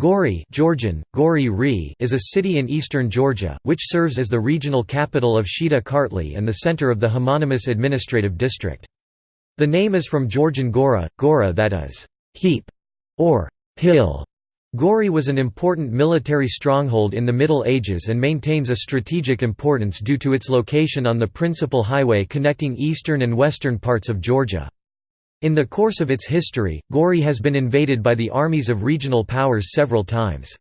Gori Georgian, Gori is a city in eastern Georgia, which serves as the regional capital of Shida Kartli and the center of the homonymous administrative district. The name is from Georgian Gora, Gora that is, heap, or hill. Gori was an important military stronghold in the Middle Ages and maintains a strategic importance due to its location on the principal highway connecting eastern and western parts of Georgia. In the course of its history, Gori has been invaded by the armies of regional powers several times.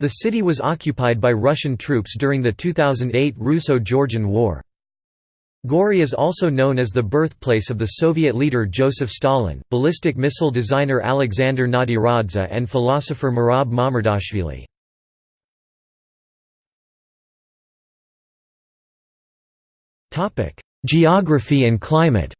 The city was occupied by Russian troops during the 2008 Russo-Georgian War. Gori is also known as the birthplace of the Soviet leader Joseph Stalin, ballistic missile designer Alexander Nadiradze and philosopher Merab Mamardashvili. Geography and climate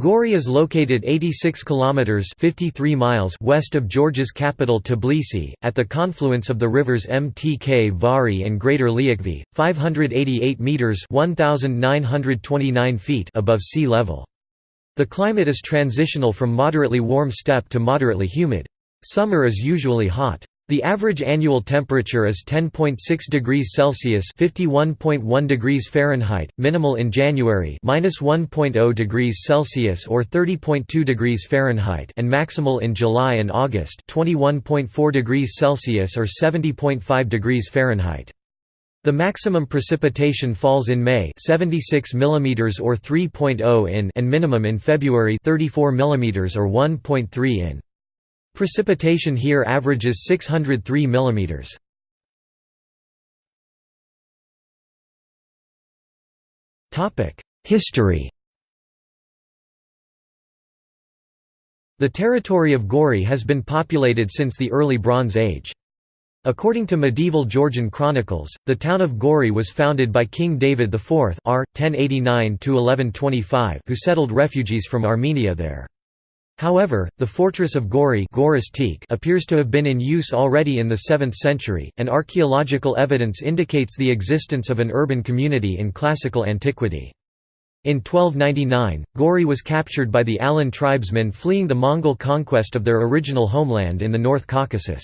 Gori is located 86 kilometers 53 miles west of Georgia's capital Tbilisi, at the confluence of the rivers Mtkvari and Greater Liakhvi, 588 meters 1929 feet above sea level. The climate is transitional from moderately warm steppe to moderately humid. Summer is usually hot. The average annual temperature is 10.6 degrees Celsius (51.1 degrees Fahrenheit), minimal in January (-1.0 degrees Celsius or 30.2 degrees Fahrenheit) and maximal in July and August (21.4 degrees Celsius or 70.5 degrees Fahrenheit). The maximum precipitation falls in May 76 mm or 3.0 in and minimum in February 34 mm or 1.3 in. Precipitation here averages 603 mm. History The territory of Gori has been populated since the early Bronze Age. According to medieval Georgian chronicles, the town of Gori was founded by King David IV r. 1089 who settled refugees from Armenia there. However, the fortress of Gori appears to have been in use already in the 7th century, and archaeological evidence indicates the existence of an urban community in classical antiquity. In 1299, Gori was captured by the Alan tribesmen fleeing the Mongol conquest of their original homeland in the North Caucasus.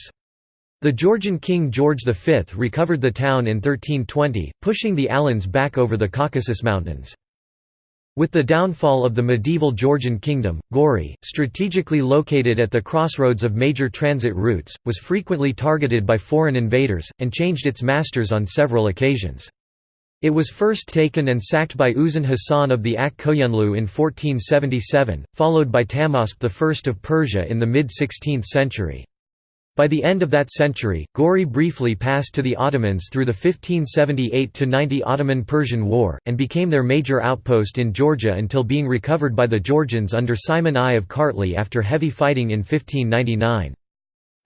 The Georgian king George V recovered the town in 1320, pushing the Alans back over the Caucasus Mountains. With the downfall of the medieval Georgian kingdom, Gori, strategically located at the crossroads of major transit routes, was frequently targeted by foreign invaders, and changed its masters on several occasions. It was first taken and sacked by Uzun Hasan of the Ak Koyunlu in 1477, followed by Tahmasp I of Persia in the mid-16th century. By the end of that century, Gori briefly passed to the Ottomans through the 1578–90 Ottoman-Persian War, and became their major outpost in Georgia until being recovered by the Georgians under Simon I of Kartli after heavy fighting in 1599.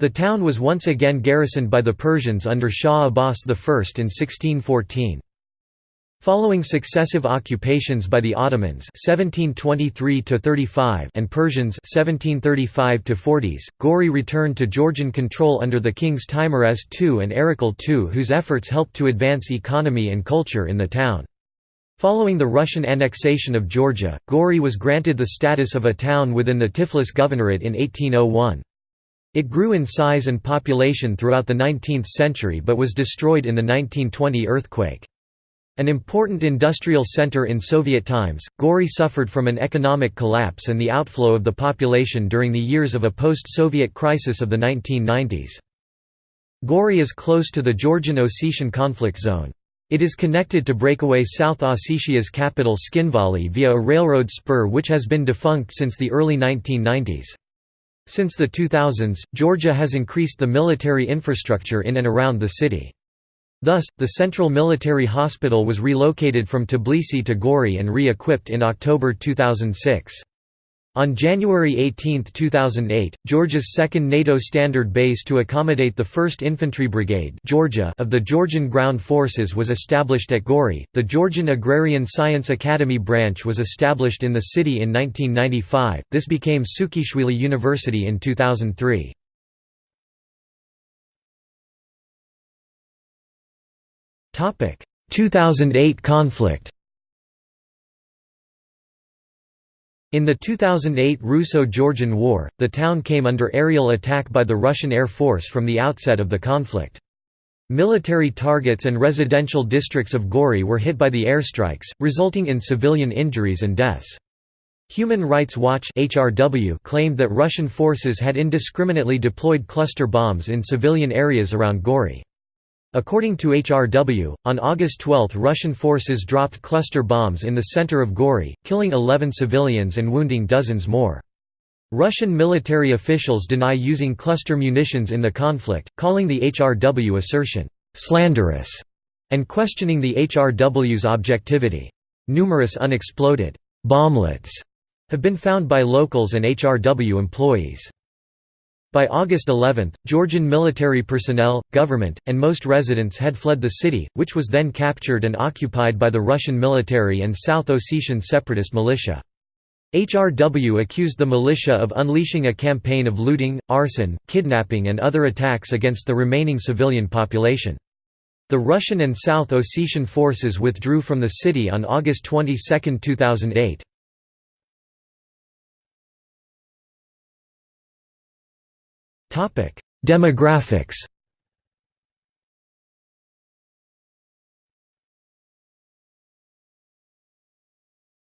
The town was once again garrisoned by the Persians under Shah Abbas I in 1614. Following successive occupations by the Ottomans (1723–35) and Persians (1735–40s), Gori returned to Georgian control under the kings Teimuraz II and Erekle II whose efforts helped to advance economy and culture in the town. Following the Russian annexation of Georgia, Gori was granted the status of a town within the Tiflis Governorate in 1801. It grew in size and population throughout the 19th century but was destroyed in the 1920 earthquake. An important industrial center in Soviet times, Gori suffered from an economic collapse and the outflow of the population during the years of a post-Soviet crisis of the 1990s. Gori is close to the Georgian-Ossetian conflict zone. It is connected to breakaway South Ossetia's capital Tskhinvali via a railroad spur which has been defunct since the early 1990s. Since the 2000s, Georgia has increased the military infrastructure in and around the city. Thus, the Central Military Hospital was relocated from Tbilisi to Gori and re-equipped in October 2006. On January 18, 2008, Georgia's second NATO standard base to accommodate the 1st Infantry Brigade Georgia of the Georgian Ground Forces was established at Gori. The Georgian Agrarian Science Academy branch was established in the city in 1995. This became Saakashvili University in 2003. 2008 conflict In the 2008 Russo-Georgian War, the town came under aerial attack by the Russian Air Force from the outset of the conflict. Military targets and residential districts of Gori were hit by the airstrikes, resulting in civilian injuries and deaths. Human Rights Watch HRW claimed that Russian forces had indiscriminately deployed cluster bombs in civilian areas around Gori. According to HRW, on August 12 Russian forces dropped cluster bombs in the center of Gori, killing 11 civilians and wounding dozens more. Russian military officials deny using cluster munitions in the conflict, calling the HRW assertion, "...slanderous", and questioning the HRW's objectivity. Numerous unexploded bomblets have been found by locals and HRW employees. By August 11, Georgian military personnel, government, and most residents had fled the city, which was then captured and occupied by the Russian military and South Ossetian separatist militia. HRW accused the militia of unleashing a campaign of looting, arson, kidnapping and other attacks against the remaining civilian population. The Russian and South Ossetian forces withdrew from the city on August 22, 2008. Topic: Demographics.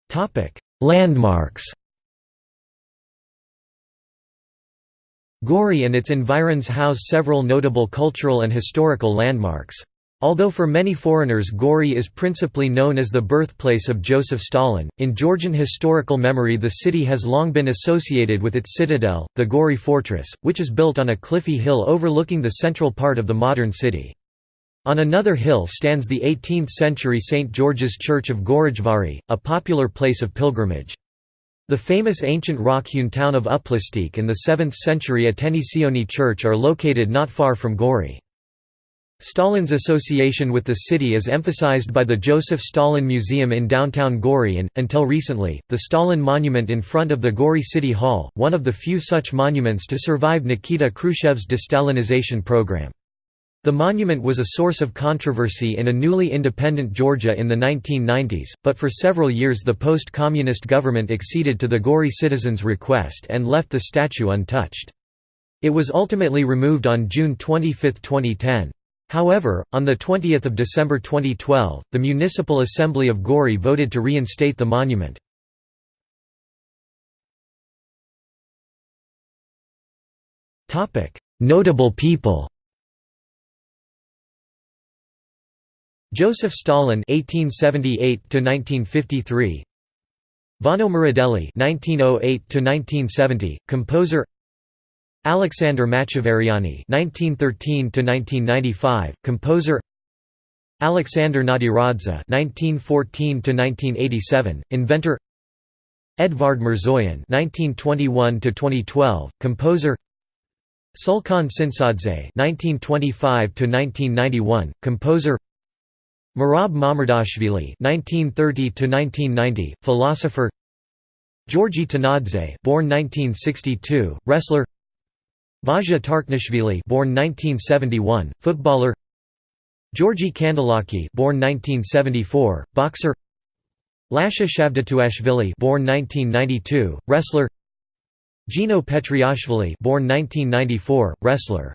Topic: Landmarks. Gori and its environs house several notable cultural and historical landmarks. Although for many foreigners Gori is principally known as the birthplace of Joseph Stalin, in Georgian historical memory the city has long been associated with its citadel, the Gori Fortress, which is built on a cliffy hill overlooking the central part of the modern city. On another hill stands the 18th-century St. George's Church of Gorijvari, a popular place of pilgrimage. The famous ancient rock-hewn town of Uplistsikhe and the 7th-century Ateni Sioni Church are located not far from Gori. Stalin's association with the city is emphasized by the Joseph Stalin Museum in downtown Gori and, until recently, the Stalin Monument in front of the Gori City Hall, one of the few such monuments to survive Nikita Khrushchev's destalinization program. The monument was a source of controversy in a newly independent Georgia in the 1990s, but for several years the post-communist government acceded to the Gori citizens' request and left the statue untouched. It was ultimately removed on June 25, 2010. However, on 20 December 2012, the Municipal Assembly of Gori voted to reinstate the monument. Notable people Joseph Stalin (1878–1953), Vano Muradeli (1908–1970), composer. Alexander Machavariani (1913–1995), composer. Alexander Nadiradze (1914–1987), inventor. Edvard Mirzoyan (1921–2012), composer. Sulkhan Tsintsadze (1925–1991), composer. Merab Mamardashvili (1930–1990), philosopher. Georgi Tanadze, born 1962, wrestler. Vasya Tarknishvili born 1971, footballer. Georgy Kandelaki born 1974, boxer. Lasha Shavdatuashvili born 1992, wrestler. Geno Petriashvili born 1994, wrestler